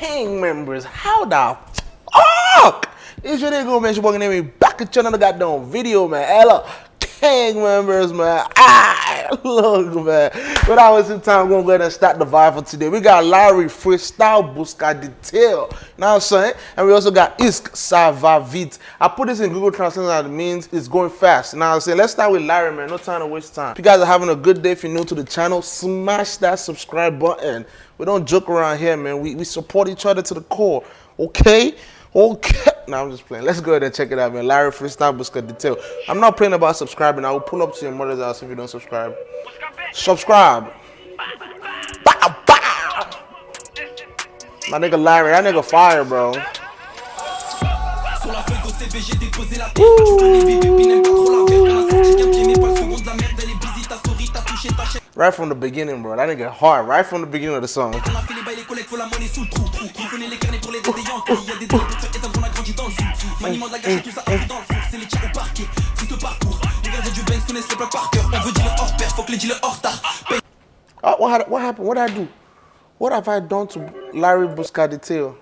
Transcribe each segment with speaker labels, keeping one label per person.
Speaker 1: gang members. How the fuck? It's your nigga, man. Your boy name me back at you another goddamn video, man. Hello, gang members, man. Ah, look, man. Without wasting time, we're gonna go ahead and start the vibe for today. We got Larry Freestyle Busca Detail. What I'm saying? And we also got Isk Savavit. I put this in Google Translate and it means it's going fast. What I'm saying? Let's start with Larry, man. No time to waste time. If you guys are having a good day, if you're new to the channel, smash that subscribe button. We don't joke around here, man. We, we support each other to the core. Okay? Okay. Now I'm just playing. Let's go ahead and check it out, man. Larry Freestyle Busca Detail. I'm not playing about subscribing. I will pull up to your mother's house if you don't subscribe. Subscribe. Bow, bow. My nigga Larry, that nigga fire, bro.
Speaker 2: Chaîne
Speaker 1: Right from the beginning, bro. That nigga hard. Right from the beginning of the song.
Speaker 2: Maniement de la gâchette tout ça a pris dans le four C'est les tirs au parquet. Tout ce parcours Les gardiens du Banks connaissent les plaques par cœur. On veut dealer hors pair Faut que les dealers hors retard
Speaker 1: Oh, what, what happened? What did I do? What have I done to Larry Busca Detail?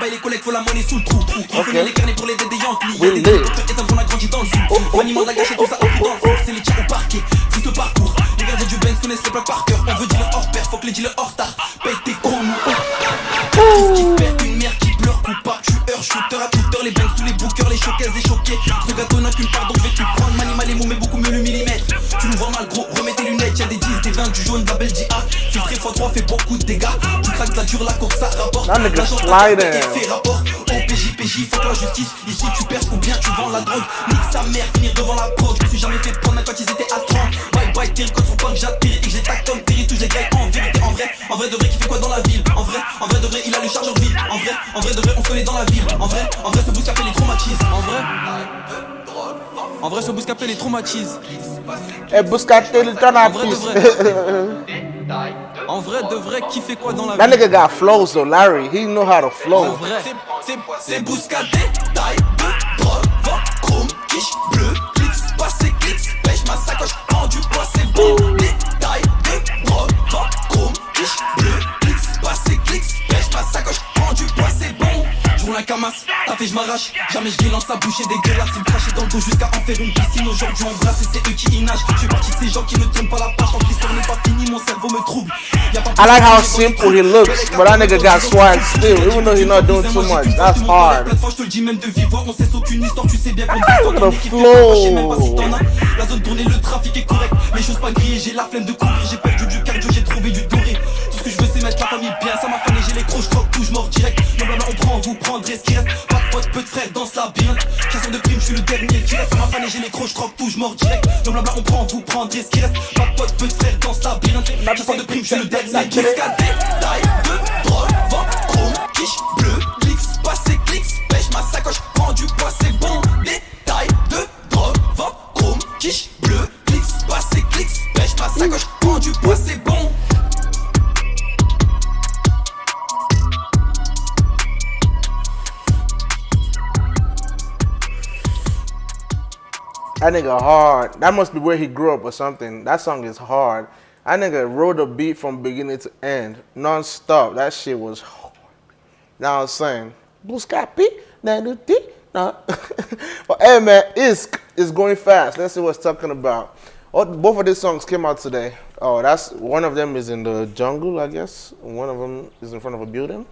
Speaker 2: Bail les collègues faut la monnaie sous le trou. On connaît les carnets pour les aider Yankee Y'a des faire éteindre on a grandi dans le sous Maniement de la gâchette tout ça a pris dans le four C'est les tirs au parquet. Tout ce parcours Les gardiens du Banks connaissent les plaques par cœur. On veut dealer hors pair Faut que les dealers hors retard Paye tes cons Qu'est-ce qui se choqués Ce gâteau n'a qu'une part donc vais-tu prendre? Manimal les mots mais beaucoup mieux le millimètre. Tu nous vois mal gros, remets tes lunettes. Y'a des 10, des 20, du jaune, de la belle DA Filtré x3 fait beaucoup de dégâts. Tu craques la dure, la coque ça rapporte.
Speaker 1: Sliding.
Speaker 2: t'as fait rapport. Au PJ, PJ, faut que la justice Ici tu perds ou bien tu vends la drogue. Nique sa mère, finir devant la prod. Je me suis jamais fait prendre même quand ils étaient à 30 Bye bye, Terry, quand son que j'atterris Et que j'ai tac comme Terry, touche les gars en vérité En vrai, en vrai de vrai qui fait quoi dans la ville? En vrai, en vrai de vrai il a le chargeur vide En vrai, en vrai de vrai on se connaît dans la ville. En vrai, en vrai ce bouscapé vrai, ce Bouscapé, traumatise.
Speaker 1: Et eh, Bouscapé, le.
Speaker 2: En vrai, de vrai, qui fait quoi dans la vie?
Speaker 1: That nigga got flow, so Larry, he know how to flow.
Speaker 2: C'est taille. Jamais je lance sa bouche et dégueulasse, il me crachait dans le dos jusqu'à en faire une piscine. Aujourd'hui on brasse et c'est eux qui y nagent. Je fais partie de ces gens qui ne tournent pas la page tant que l'histoire n'est pas finie, mon cerveau me trouble. Y'a pas
Speaker 1: I like how simple he looks, but that nigga got swag still, even though he's not doing too much. That's hard. The flow.
Speaker 2: La zone tournée, le trafic est correct, pas j'ai la flemme de courir, j'ai perdu du cardio, j'ai trouvé du doré. Tout ce que je veux c'est mettre la famille bien, ça m'a fané, j'ai les crocs, je croque tout, je mors direct. Non, blabla, on prend, vous prendrez ce qui reste. Ça m'a fané, j'ai les crocs, je croque tout, je mors direct. Non, blabla, on prend, vous prendrez ce qui reste. Pas de pote, peu de frères dans ce labyrinthe. Chasseur de primes, je suis le dernier qui reste. Taille de drogue, vent, chrome, quiche, bleu,
Speaker 1: That nigga hard. That must be where he grew up or something. That song is hard. That nigga wrote a beat from beginning to end, non-stop. That shit was hard. Now I'm saying, nah, do di, nah. But hey man, Isk is going fast. Let's see what's talking about. Oh, both of these songs came out today. Oh, that's one of them is in the jungle, I guess. One of them is in front of a building.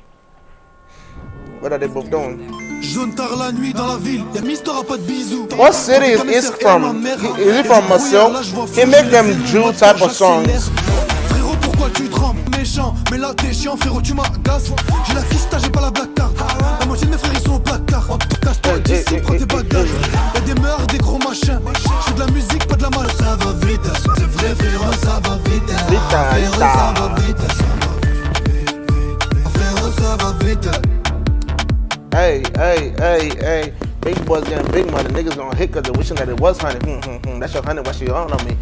Speaker 1: What are they both doing?
Speaker 3: Jaune tard la nuit dans la ville, y'a Mister a pas de bisous.
Speaker 1: What city is Isk from? Is it from Marseille? He make them Jew type of songs.
Speaker 3: Frérot, pourquoi tu trembles? Méchant, mais là t'es chiant, frérot, tu m'agaces. J'ai la fista, j'ai pas la black card. La moitié de mes frères ils sont au placard. Casse-toi
Speaker 1: Eh,
Speaker 3: d'ici, prends tes bagages. Y'a des meurs, des gros machins. J'fais de la musique, pas de la mal. Ça va vite, c'est vrai, frérot, ça va
Speaker 1: hey. Big boys getting big money. Niggas gonna hit cause they wishing that it was honey. Hmm, hmm, hmm. That's your honey, what she on on me.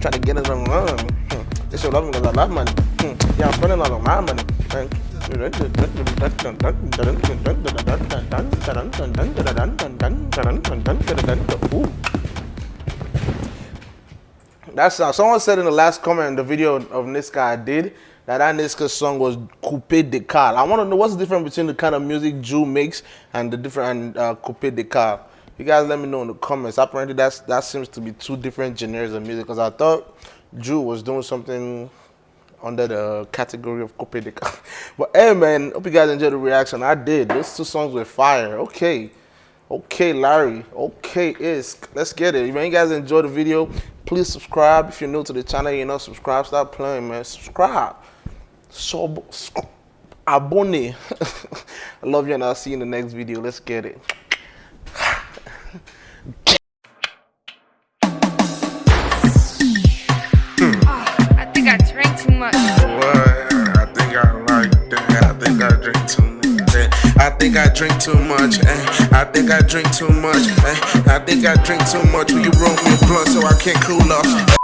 Speaker 1: Trying to get it on. Hmm. They should love me cause I love money. Hmm. Yeah, I'm spending all of my money. Ooh. That's uh, someone said in the last comment in the video of Niska I did that that Niska song was Coupé-Décalé. I want to know what's the difference between the kind of music Jul makes and the different uh, Coupé-Décalé. You guys let me know in the comments. Apparently that's that seems to be two different genres of music because I thought Jul was doing something under the category of Coupe de Car. But hey man, hope you guys enjoyed the reaction. I did. Those two songs were fire. Okay. Okay, Larry. Okay, Isk. Let's get it. If you guys enjoyed the video, please subscribe. If you're new to the channel, you know, subscribe. Stop playing, man. Subscribe. So, abonne. I love you, and I'll see you in the next video. Let's get it.
Speaker 4: I think I drank too much.
Speaker 5: I think I like that. I think I drink too much. Eh. I think I drink too much. Eh. I think I drink too much. Eh. I think I drink too much. Will you roll me a blunt so I can cool off?